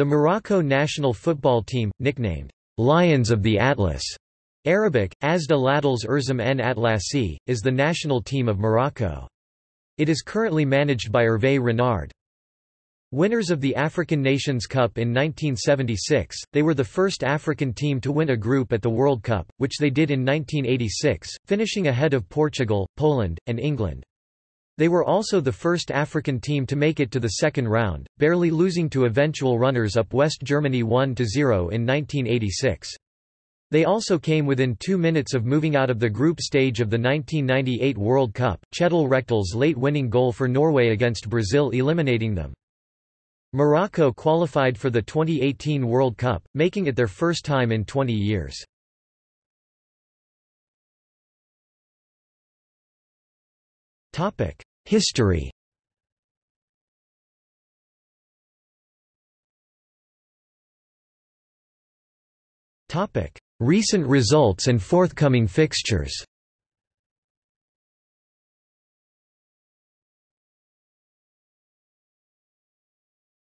The Morocco national football team, nicknamed Lions of the Atlas, Arabic, Asda Ladals Erzam en Atlasi, is the national team of Morocco. It is currently managed by Hervé Renard. Winners of the African Nations Cup in 1976, they were the first African team to win a group at the World Cup, which they did in 1986, finishing ahead of Portugal, Poland, and England. They were also the first African team to make it to the second round, barely losing to eventual runners-up West Germany 1–0 in 1986. They also came within two minutes of moving out of the group stage of the 1998 World Cup, Kjetil Rekdal's late winning goal for Norway against Brazil eliminating them. Morocco qualified for the 2018 World Cup, making it their first time in 20 years. History. Recent results and forthcoming fixtures.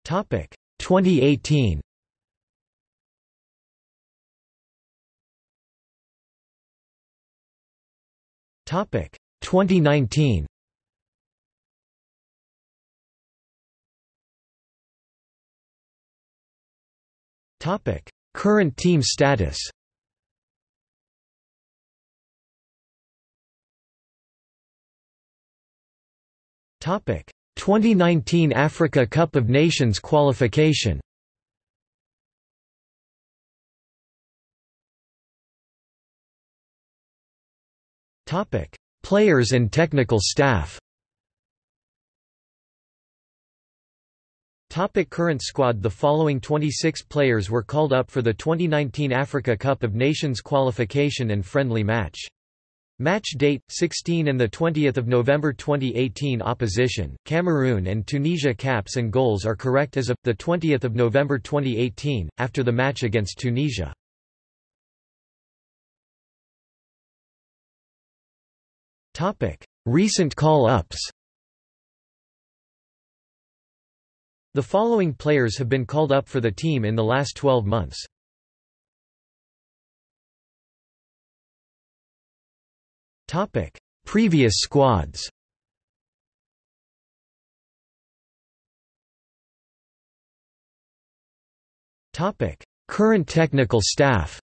Topic. 2018 Topic. 2019 Current team status. Topic. 2019 Africa Cup of Nations qualification. Topic. Players and technical staff Topic current squad. The following 26 players were called up for the 2019 Africa Cup of Nations qualification and friendly match. Match date 16 and the 20th of November 2018 opposition Cameroon and Tunisia caps and goals are correct as of the 20th of November 2018 after the match against Tunisia. Topic. Recent call-ups The following players have been called up for the team in the last 12 months Topic: Previous squads. Topic: Current technical staff.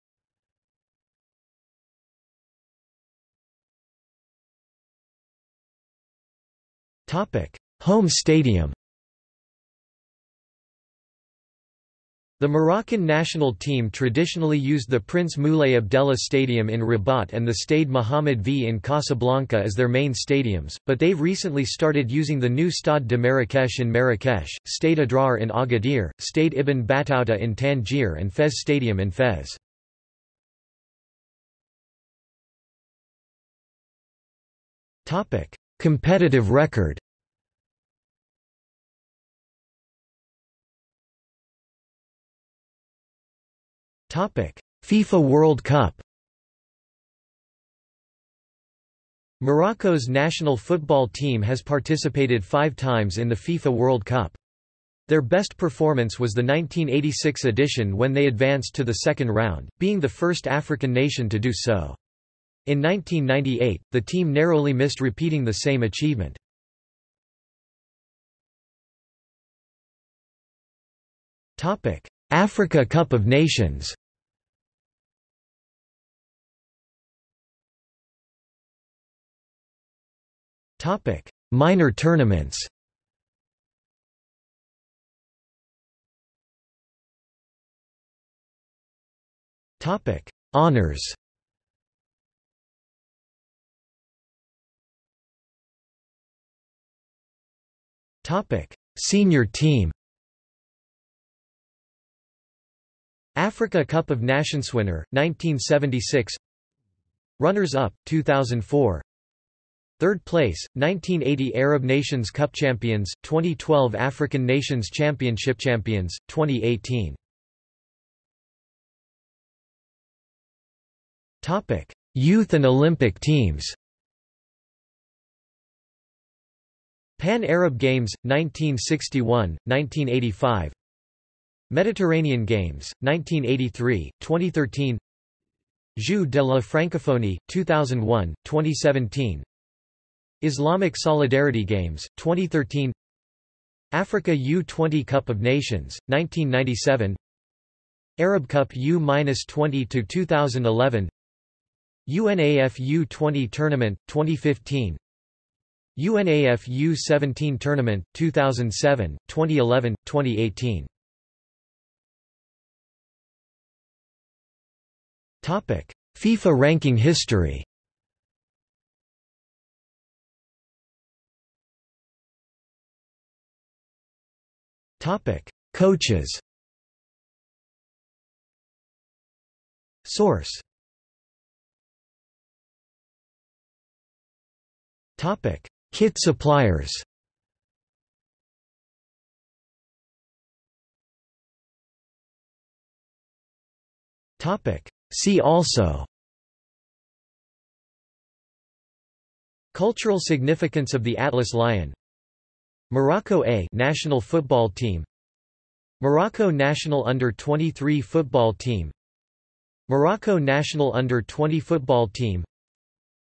Topic: Home stadium. The Moroccan national team traditionally used the Prince Moulay Abdellah Stadium in Rabat and the Stade Mohammed V in Casablanca as their main stadiums, but they've recently started using the new Stade de Marrakech in Marrakech, Stade Adrar in Agadir, Stade Ibn Battuta in Tangier and Fez Stadium in Fez. Competitive record FIFA World Cup Morocco's national football team has participated five times in the FIFA World Cup. Their best performance was the 1986 edition when they advanced to the second round, being the first African nation to do so. In 1998, the team narrowly missed repeating the same achievement. Africa Cup of Nations Topic: Minor tournaments. Topic: Honors. Topic: Senior team. Africa Cup of Nations winner 1976. Runners up 2004. Third place, 1980 Arab Nations Cup champions, 2012 African Nations Championship champions, 2018. Topic: Youth and Olympic teams. Pan Arab Games 1961, 1985. Mediterranean Games, 1983, 2013 Jeux de la Francophonie, 2001, 2017 Islamic Solidarity Games, 2013 Africa U-20 Cup of Nations, 1997 Arab Cup U-20 to 2011 UNAF U-20 Tournament, 2015 UNAF U-17 Tournament, 2007, 2011, 2018 FIFA ranking history Coaches Source Topic: Kit suppliers Topic: See also Cultural significance of the Atlas Lion Morocco A national football team. Morocco national under-23 football team. Morocco national under-20 football team.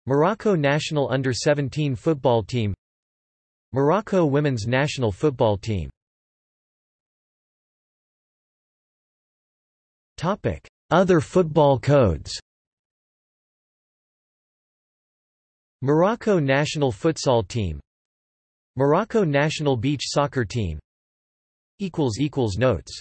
Morocco national under-17 football team. Morocco women's national football team. Other football codes. Morocco national futsal team Morocco national beach soccer team. Notes